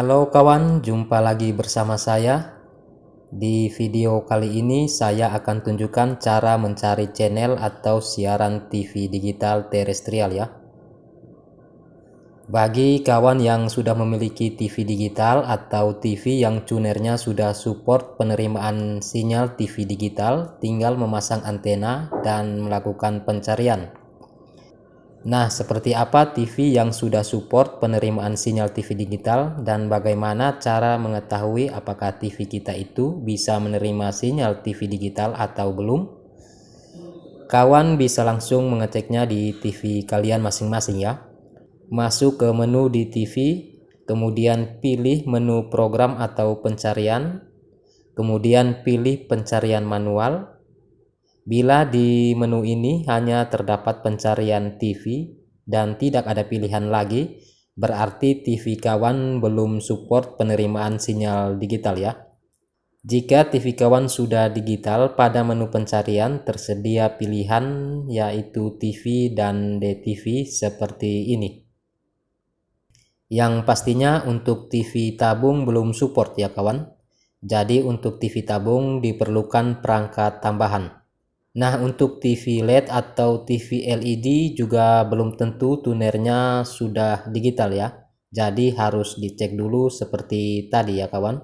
Halo kawan, jumpa lagi bersama saya. Di video kali ini saya akan tunjukkan cara mencari channel atau siaran TV digital terestrial ya. Bagi kawan yang sudah memiliki TV digital atau TV yang tunernya sudah support penerimaan sinyal TV digital, tinggal memasang antena dan melakukan pencarian. Nah, seperti apa TV yang sudah support penerimaan sinyal TV digital dan bagaimana cara mengetahui apakah TV kita itu bisa menerima sinyal TV digital atau belum? Kawan bisa langsung mengeceknya di TV kalian masing-masing ya. Masuk ke menu di TV, kemudian pilih menu program atau pencarian, kemudian pilih pencarian manual, Bila di menu ini hanya terdapat pencarian TV dan tidak ada pilihan lagi, berarti TV kawan belum support penerimaan sinyal digital ya. Jika TV kawan sudah digital, pada menu pencarian tersedia pilihan yaitu TV dan DTV seperti ini. Yang pastinya untuk TV tabung belum support ya kawan. Jadi untuk TV tabung diperlukan perangkat tambahan. Nah, untuk TV LED atau TV LED juga belum tentu tunernya sudah digital ya. Jadi harus dicek dulu seperti tadi ya kawan.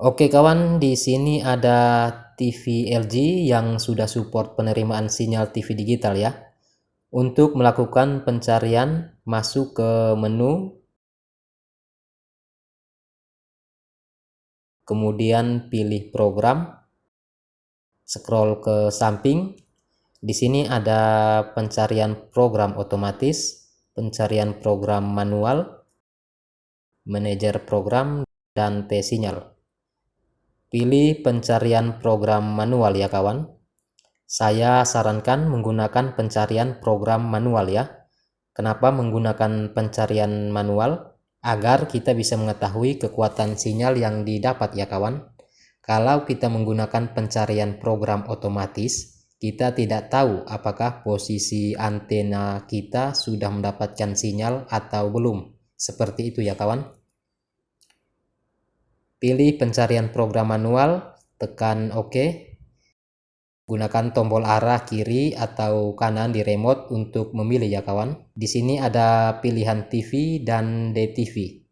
Oke kawan, di sini ada TV LG yang sudah support penerimaan sinyal TV digital ya. Untuk melakukan pencarian, masuk ke menu kemudian pilih program, scroll ke samping. Di sini ada pencarian program otomatis, pencarian program manual, manajer program, dan T-sinyal. Pilih pencarian program manual ya kawan. Saya sarankan menggunakan pencarian program manual ya. Kenapa menggunakan pencarian manual? Agar kita bisa mengetahui kekuatan sinyal yang didapat ya kawan. Kalau kita menggunakan pencarian program otomatis, kita tidak tahu apakah posisi antena kita sudah mendapatkan sinyal atau belum. Seperti itu ya kawan. Pilih pencarian program manual, tekan OK. Gunakan tombol arah kiri atau kanan di remote untuk memilih ya kawan. Di sini ada pilihan TV dan DTV.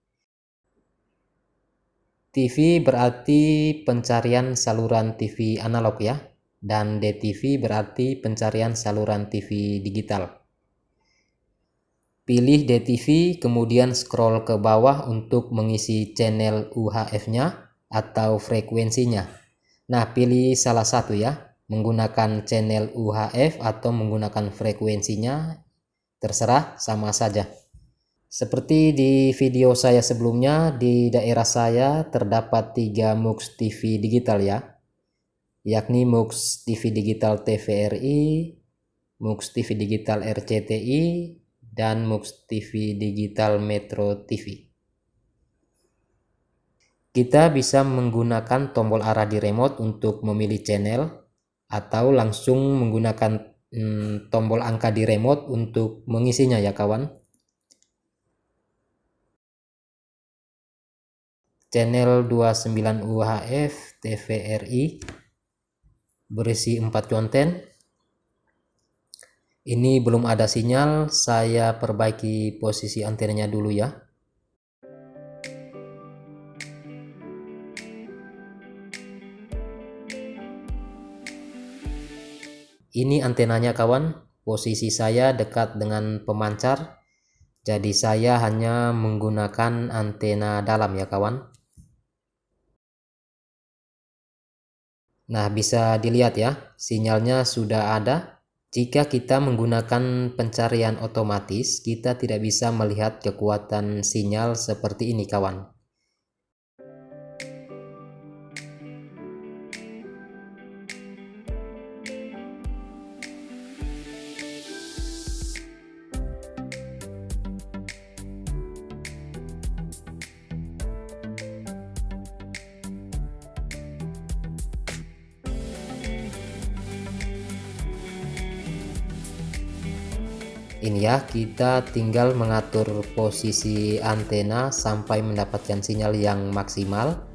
TV berarti pencarian saluran TV analog ya. Dan DTV berarti pencarian saluran TV digital. Pilih DTV kemudian scroll ke bawah untuk mengisi channel UHF-nya atau frekuensinya. Nah, pilih salah satu ya menggunakan channel UHF atau menggunakan frekuensinya terserah sama saja. Seperti di video saya sebelumnya di daerah saya terdapat tiga MUX TV digital ya. Yakni MUX TV digital TVRI MUX TV digital RCTI dan MUX TV digital Metro TV kita bisa menggunakan tombol arah di remote untuk memilih channel atau langsung menggunakan hmm, tombol angka di remote untuk mengisinya ya kawan? Channel 29 UHF TVRI berisi 4 konten. Ini belum ada sinyal saya perbaiki posisi antenanya dulu ya Ini antenanya kawan, posisi saya dekat dengan pemancar, jadi saya hanya menggunakan antena dalam ya kawan. Nah bisa dilihat ya, sinyalnya sudah ada. Jika kita menggunakan pencarian otomatis, kita tidak bisa melihat kekuatan sinyal seperti ini kawan. Ini ya kita tinggal mengatur posisi antena sampai mendapatkan sinyal yang maksimal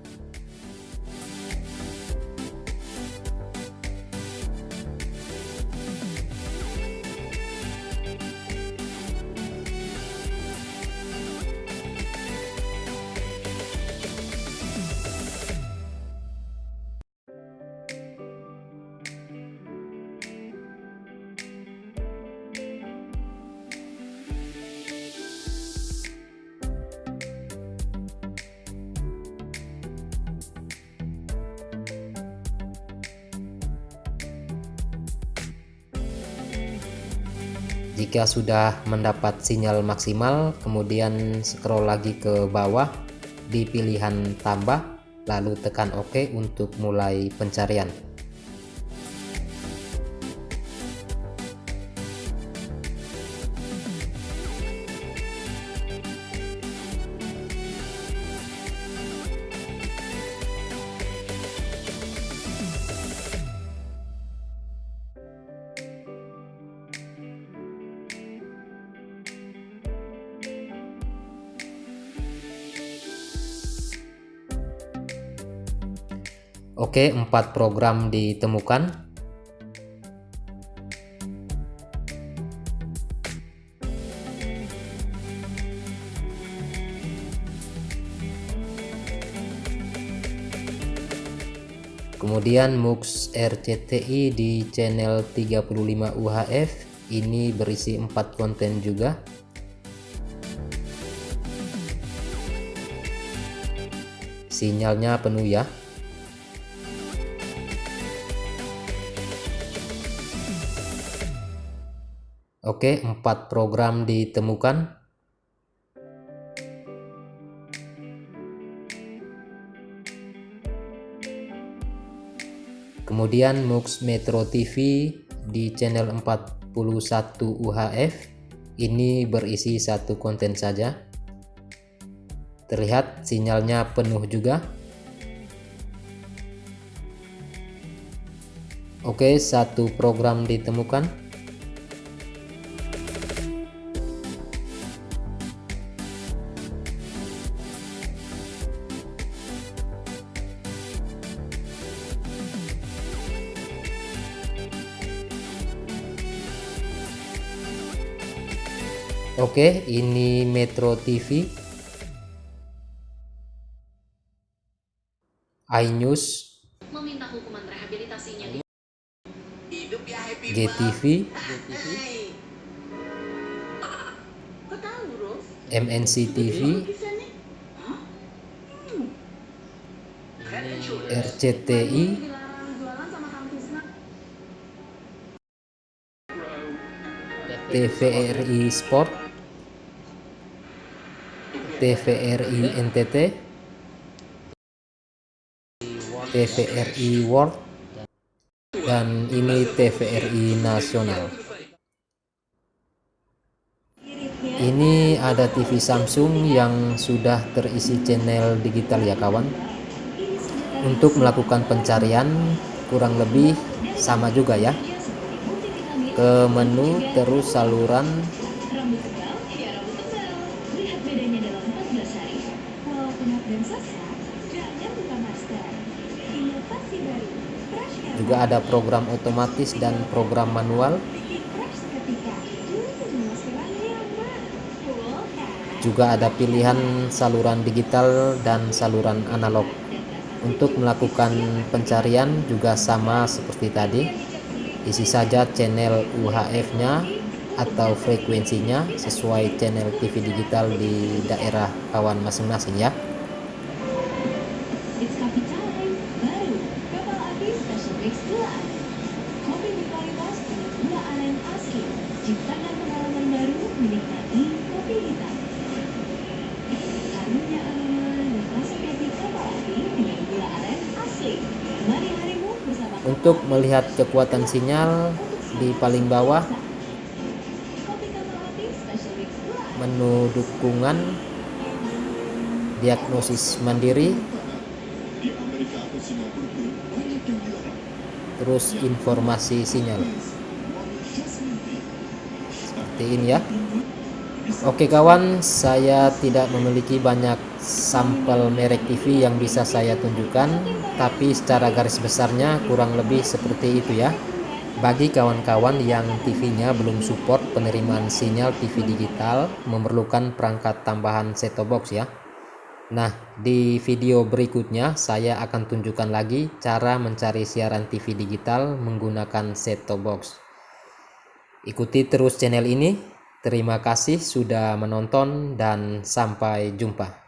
Jika sudah mendapat sinyal maksimal, kemudian scroll lagi ke bawah di pilihan tambah, lalu tekan OK untuk mulai pencarian. Oke, empat program ditemukan. Kemudian MUX RCTI di channel 35 UHF ini berisi empat konten juga. Sinyalnya penuh ya. Oke, empat program ditemukan. Kemudian MUX Metro TV di channel 41 UHF ini berisi satu konten saja. Terlihat sinyalnya penuh juga. Oke, satu program ditemukan. Oke, ini Metro TV. iNews. Meminta hukuman rehabilitasinya di GTV. MNC TV. RCTI. TVRI Sport. TVRI NTT TVRI World. Dan ini TVRI Nasional. Ini ada TV Samsung yang sudah terisi channel digital ya kawan. Untuk melakukan pencarian kurang lebih sama juga ya. Ke menu terus saluran juga ada program otomatis dan program manual. Juga ada pilihan saluran digital dan saluran analog. Untuk melakukan pencarian juga sama seperti tadi. Isi saja channel UHF nya atau frekuensinya sesuai channel TV digital di daerah kawan masing-masing ya untuk melihat kekuatan sinyal di paling bawah menu dukungan diagnosis mandiri terus informasi sinyal. Seperti ini ya Oke kawan saya tidak memiliki banyak sampel merek TV yang bisa saya tunjukkan tapi secara garis besarnya kurang lebih seperti itu ya bagi kawan-kawan yang TV-nya belum support penerimaan sinyal TV digital memerlukan perangkat tambahan set-top box ya. Nah, di video berikutnya saya akan tunjukkan lagi cara mencari siaran TV digital menggunakan set-top box. Ikuti terus channel ini. Terima kasih sudah menonton dan sampai jumpa.